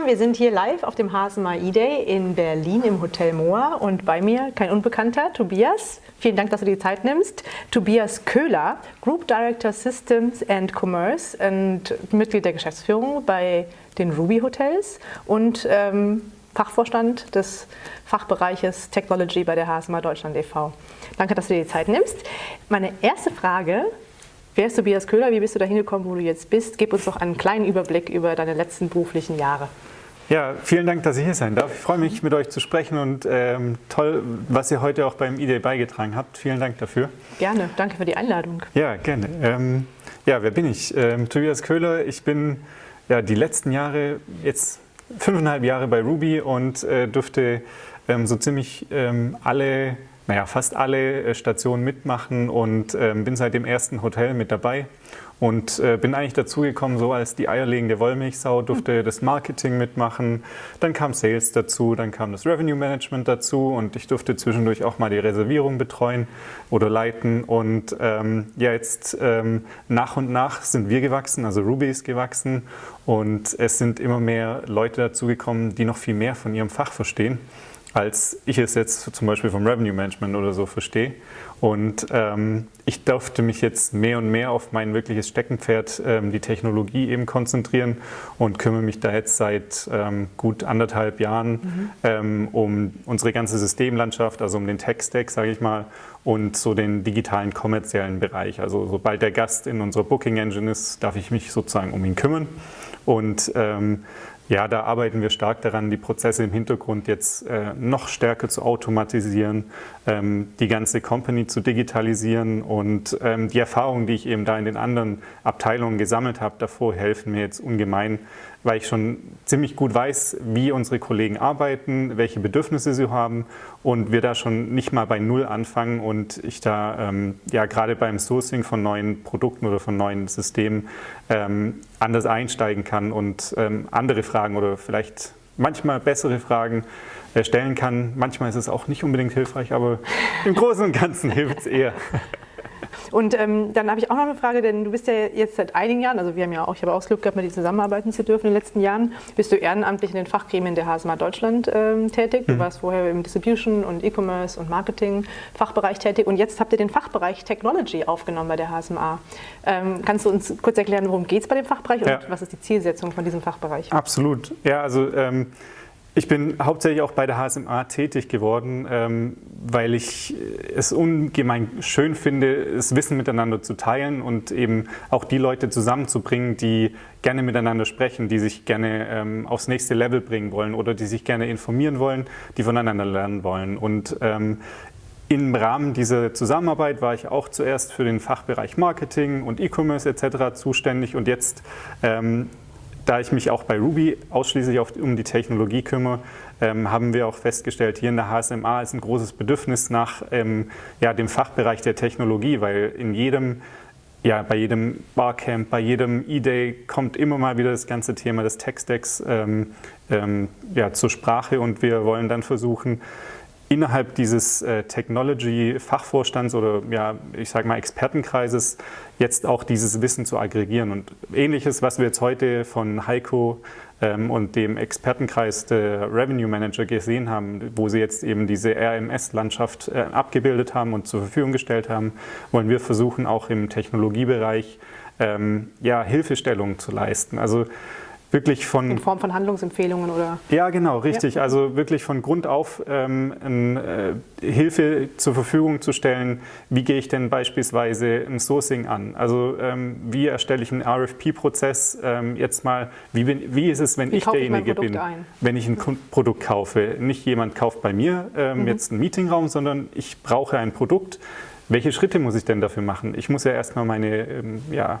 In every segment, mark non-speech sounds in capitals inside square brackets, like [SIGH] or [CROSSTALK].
zusammen, wir sind hier live auf dem HSMA E-Day in Berlin im Hotel Moa und bei mir kein Unbekannter, Tobias. Vielen Dank, dass du dir die Zeit nimmst. Tobias Köhler, Group Director Systems and Commerce und Mitglied der Geschäftsführung bei den Ruby Hotels und ähm, Fachvorstand des Fachbereiches Technology bei der HSMA Deutschland e.V. Danke, dass du dir die Zeit nimmst. Meine erste Frage Wer ist Tobias Köhler? Wie bist du da hingekommen, wo du jetzt bist? Gib uns doch einen kleinen Überblick über deine letzten beruflichen Jahre. Ja, vielen Dank, dass ich hier sein darf. Ich freue mich, mit euch zu sprechen und ähm, toll, was ihr heute auch beim E-Day beigetragen habt. Vielen Dank dafür. Gerne, danke für die Einladung. Ja, gerne. Ähm, ja, wer bin ich? Ähm, Tobias Köhler. Ich bin ja, die letzten Jahre, jetzt fünfeinhalb Jahre bei Ruby und äh, durfte ähm, so ziemlich ähm, alle naja, fast alle äh, Stationen mitmachen und äh, bin seit dem ersten Hotel mit dabei und äh, bin eigentlich dazugekommen, so als die eierlegende Wollmilchsau, durfte das Marketing mitmachen, dann kam Sales dazu, dann kam das Revenue Management dazu und ich durfte zwischendurch auch mal die Reservierung betreuen oder leiten und ähm, ja, jetzt ähm, nach und nach sind wir gewachsen, also Ruby ist gewachsen und es sind immer mehr Leute dazugekommen, die noch viel mehr von ihrem Fach verstehen als ich es jetzt zum Beispiel vom Revenue Management oder so verstehe. Und ähm, ich durfte mich jetzt mehr und mehr auf mein wirkliches Steckenpferd, ähm, die Technologie eben konzentrieren und kümmere mich da jetzt seit ähm, gut anderthalb Jahren mhm. Ähm, um unsere ganze Systemlandschaft, also um den Tech-Stack, sage ich mal, und so den digitalen kommerziellen Bereich. Also sobald der Gast in unserer Booking Engine ist, darf ich mich sozusagen um ihn kümmern. Und ähm, ja, da arbeiten wir stark daran, die Prozesse im Hintergrund jetzt äh, noch stärker zu automatisieren, ähm, die ganze Company zu digitalisieren und ähm, die Erfahrungen, die ich eben da in den anderen Abteilungen gesammelt habe, davor helfen mir jetzt ungemein, weil ich schon ziemlich gut weiß, wie unsere Kollegen arbeiten, welche Bedürfnisse sie haben und wir da schon nicht mal bei Null anfangen und ich da ähm, ja gerade beim Sourcing von neuen Produkten oder von neuen Systemen ähm, anders einsteigen kann und ähm, andere Fragen oder vielleicht manchmal bessere Fragen äh, stellen kann. Manchmal ist es auch nicht unbedingt hilfreich, aber im Großen und Ganzen [LAUGHS] hilft es eher. Und ähm, dann habe ich auch noch eine Frage, denn du bist ja jetzt seit einigen Jahren, also wir haben ja auch, ich habe auch das Glück gehabt, mit dir zusammenarbeiten zu dürfen in den letzten Jahren, bist du ehrenamtlich in den Fachgremien der HSMA Deutschland ähm, tätig. Du mhm. warst vorher im Distribution und E-Commerce und Marketing Fachbereich tätig und jetzt habt ihr den Fachbereich Technology aufgenommen bei der HSMA. Ähm, kannst du uns kurz erklären, worum geht es bei dem Fachbereich und ja. was ist die Zielsetzung von diesem Fachbereich? Absolut. Ja, also ähm, ich bin hauptsächlich auch bei der HSMA tätig geworden, ähm, weil ich es ungemein schön finde, das Wissen miteinander zu teilen und eben auch die Leute zusammenzubringen, die gerne miteinander sprechen, die sich gerne ähm, aufs nächste Level bringen wollen oder die sich gerne informieren wollen, die voneinander lernen wollen. Und ähm, im Rahmen dieser Zusammenarbeit war ich auch zuerst für den Fachbereich Marketing und E-Commerce etc. zuständig und jetzt da ich mich auch bei Ruby ausschließlich auf, um die Technologie kümmere, ähm, haben wir auch festgestellt, hier in der HSMA ist ein großes Bedürfnis nach ähm, ja, dem Fachbereich der Technologie, weil in jedem ja, bei jedem Barcamp, bei jedem E-Day kommt immer mal wieder das ganze Thema des Tech-Stacks ähm, ähm, ja, zur Sprache und wir wollen dann versuchen, innerhalb dieses äh, Technology-Fachvorstands oder ja, ich sage mal Expertenkreises jetzt auch dieses Wissen zu aggregieren. Und ähnliches, was wir jetzt heute von Heiko ähm, und dem Expertenkreis der Revenue Manager gesehen haben, wo sie jetzt eben diese RMS-Landschaft äh, abgebildet haben und zur Verfügung gestellt haben, wollen wir versuchen, auch im Technologiebereich ähm, ja, Hilfestellungen zu leisten. Also wirklich von... In Form von Handlungsempfehlungen oder... Ja, genau, richtig. Ja. Also wirklich von Grund auf ähm, äh, Hilfe zur Verfügung zu stellen. Wie gehe ich denn beispielsweise ein Sourcing an? Also ähm, wie erstelle ich einen RFP-Prozess? Ähm, jetzt mal, wie, bin, wie ist es, wenn wie ich derjenige bin, ein? wenn ich ein mhm. Produkt kaufe? Nicht jemand kauft bei mir ähm, mhm. jetzt einen Meetingraum, sondern ich brauche ein Produkt. Welche Schritte muss ich denn dafür machen? Ich muss ja erstmal meine ähm, ja,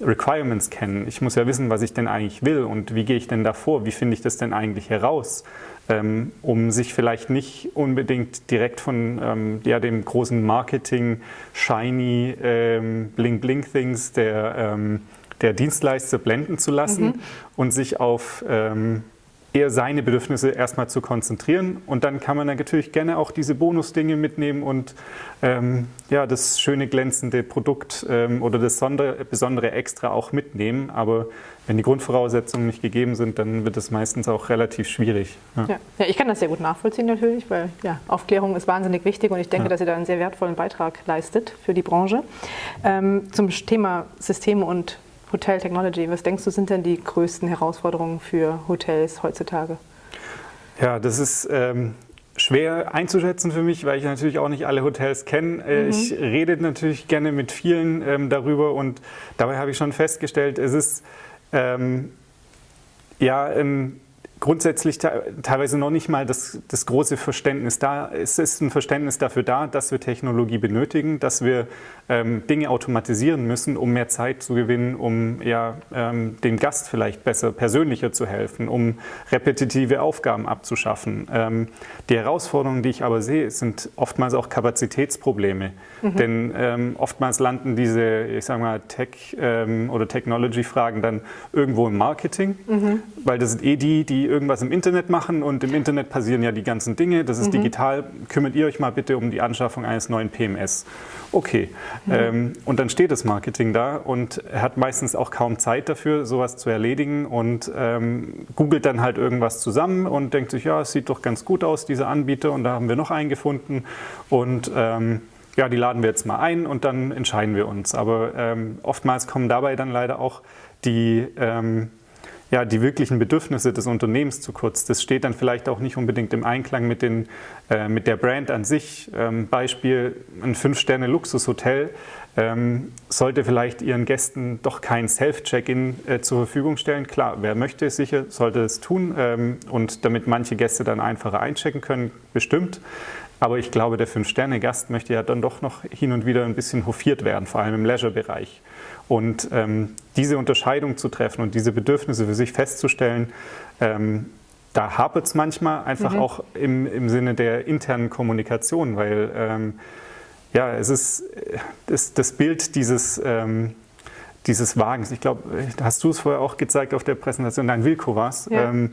Requirements kennen. Ich muss ja wissen, was ich denn eigentlich will und wie gehe ich denn davor, wie finde ich das denn eigentlich heraus, ähm, um sich vielleicht nicht unbedingt direkt von ähm, ja, dem großen Marketing, shiny, ähm, bling-bling-Things der, ähm, der Dienstleister blenden zu lassen mhm. und sich auf ähm, eher seine Bedürfnisse erstmal zu konzentrieren und dann kann man natürlich gerne auch diese Bonusdinge mitnehmen und ähm, ja, das schöne glänzende Produkt ähm, oder das Sonder besondere Extra auch mitnehmen, aber wenn die Grundvoraussetzungen nicht gegeben sind, dann wird es meistens auch relativ schwierig. Ja. Ja. ja. ich kann das sehr gut nachvollziehen natürlich, weil ja, Aufklärung ist wahnsinnig wichtig und ich denke, dass ihr da einen sehr wertvollen Beitrag leistet für die Branche. Ähm, zum Thema Systeme und Hotel Technology, was denkst du, sind denn die größten Herausforderungen für Hotels heutzutage? Ja, das ist ähm, schwer einzuschätzen für mich, weil ich natürlich auch nicht alle Hotels kenne. Äh, mhm. Ich rede natürlich gerne mit vielen ähm, darüber und dabei habe ich schon festgestellt, es ist ähm, ja, ähm, grundsätzlich teilweise noch nicht mal das, das, große Verständnis da. Es ist ein Verständnis dafür da, dass wir Technologie benötigen, dass wir ähm, Dinge automatisieren müssen, um mehr Zeit zu gewinnen, um ja, ähm, dem Gast vielleicht besser, persönlicher zu helfen, um repetitive Aufgaben abzuschaffen. Ähm, die Herausforderungen, die ich aber sehe, sind oftmals auch Kapazitätsprobleme. Mhm. Denn ähm, oftmals landen diese, ich sage mal, Tech- ähm, oder Technology-Fragen dann irgendwo im Marketing, mhm. weil das sind eh die, die irgendwas im Internet machen und im Internet passieren ja die ganzen Dinge. Das ist mhm. digital. Kümmert ihr euch mal bitte um die Anschaffung eines neuen PMS. Okay. Mhm. Ähm, und dann steht das Marketing da und hat meistens auch kaum Zeit dafür, sowas zu erledigen und ähm, googelt dann halt irgendwas zusammen und denkt sich, ja, es sieht doch ganz gut aus, diese Anbieter. Und da haben wir noch einen gefunden. Und ähm, ja, die laden wir jetzt mal ein und dann entscheiden wir uns. Aber ähm, oftmals kommen dabei dann leider auch die ähm, ja, die wirklichen Bedürfnisse des Unternehmens zu kurz. Das steht dann vielleicht auch nicht unbedingt im Einklang mit, den, äh, mit der Brand an sich. Ähm, Beispiel, ein Fünf-Sterne-Luxushotel ähm, sollte vielleicht ihren Gästen doch kein Self-Check-In äh, zur Verfügung stellen. Klar, wer möchte, sicher sollte es tun ähm, und damit manche Gäste dann einfacher einchecken können, bestimmt. Aber ich glaube, der Fünf-Sterne-Gast möchte ja dann doch noch hin und wieder ein bisschen hofiert werden, vor allem im Leisure-Bereich. Und ähm, diese Unterscheidung zu treffen und diese Bedürfnisse für sich festzustellen, ähm, da hapert es manchmal einfach mhm. auch im, im Sinne der internen Kommunikation, weil ähm, ja, es ist das, das Bild dieses, ähm, dieses Wagens, ich glaube, hast du es vorher auch gezeigt auf der Präsentation, nein, Wilko war es. Ja. Ähm,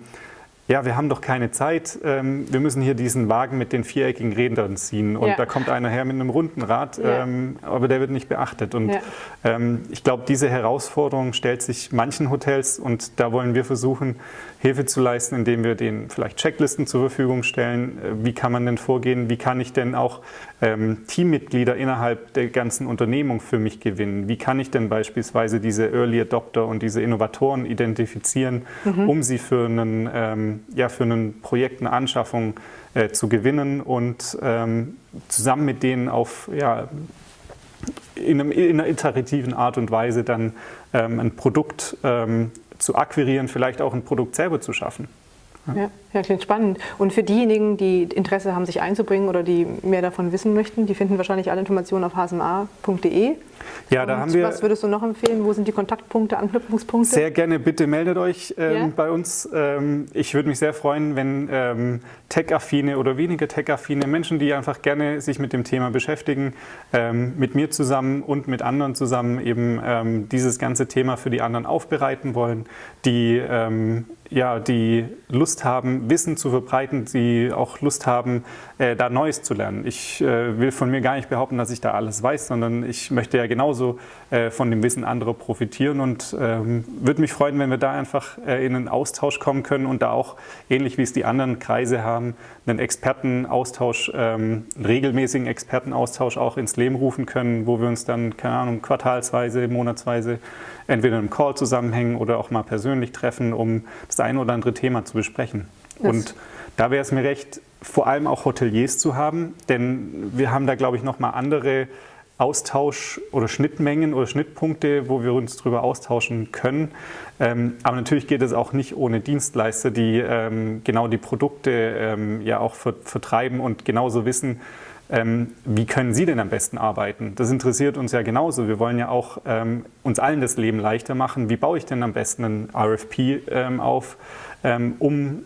ja, wir haben doch keine Zeit, ähm, wir müssen hier diesen Wagen mit den viereckigen Rädern ziehen und ja. da kommt einer her mit einem runden Rad, ja. ähm, aber der wird nicht beachtet. Und ja. ähm, ich glaube, diese Herausforderung stellt sich manchen Hotels und da wollen wir versuchen, Hilfe zu leisten, indem wir denen vielleicht Checklisten zur Verfügung stellen. Äh, wie kann man denn vorgehen? Wie kann ich denn auch ähm, Teammitglieder innerhalb der ganzen Unternehmung für mich gewinnen? Wie kann ich denn beispielsweise diese Early Adopter und diese Innovatoren identifizieren, mhm. um sie für einen ähm, ja, für ein Projekt, eine Anschaffung äh, zu gewinnen und ähm, zusammen mit denen auf ja, in, einem, in, einer iterativen Art und Weise dann ähm, ein Produkt ähm, zu akquirieren, vielleicht auch ein Produkt selber zu schaffen. Ja, ja, klingt spannend. Und für diejenigen, die Interesse haben, sich einzubringen oder die mehr davon wissen möchten, die finden wahrscheinlich alle Informationen auf hsma.de. Ja, da haben wir. Was würdest du noch empfehlen? Wo sind die Kontaktpunkte, Anknüpfungspunkte? Sehr gerne, bitte meldet euch ähm, yeah. bei uns. Ähm, ich würde mich sehr freuen, wenn ähm, tech-affine oder weniger tech-affine Menschen, die einfach gerne sich mit dem Thema beschäftigen, ähm, mit mir zusammen und mit anderen zusammen eben ähm, dieses ganze Thema für die anderen aufbereiten wollen, die ähm, ja, die Lust haben, Wissen zu verbreiten, die auch Lust haben, äh, da Neues zu lernen. Ich äh, will von mir gar nicht behaupten, dass ich da alles weiß, sondern ich möchte ja genauso äh, von dem Wissen anderer profitieren und ähm, würde mich freuen, wenn wir da einfach äh, in einen Austausch kommen können und da auch, ähnlich wie es die anderen Kreise haben, einen Expertenaustausch, ähm, einen regelmäßigen Expertenaustausch auch ins Leben rufen können, wo wir uns dann, keine Ahnung, quartalsweise, monatsweise entweder im Call zusammenhängen oder auch mal persönlich treffen, um das eine oder andere Thema zu besprechen. Und da wäre es mir recht, vor allem auch Hoteliers zu haben, denn wir haben da, glaube ich, nochmal andere Austausch oder Schnittmengen oder Schnittpunkte, wo wir uns darüber austauschen können. Ähm, aber natürlich geht es auch nicht ohne Dienstleister, die ähm, genau die Produkte ähm, ja auch vertreiben und genauso wissen, ähm, wie können Sie denn am besten arbeiten? Das interessiert uns ja genauso. Wir wollen ja auch ähm, uns allen das Leben leichter machen. Wie baue ich denn am besten einen RFP ähm, auf, um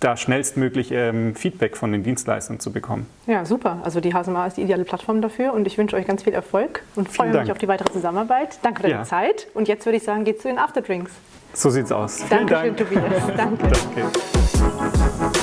da schnellstmöglich ähm, Feedback von den Dienstleistern zu bekommen. Ja, super. Also die HSMA ist die ideale Plattform dafür und ich wünsche euch ganz viel Erfolg und freue mich auf die weitere Zusammenarbeit. Danke für deine ja. Zeit und jetzt würde ich sagen, geht zu den Afterdrinks. So sieht's aus. Dankeschön, Dank. Tobias. Danke. Danke.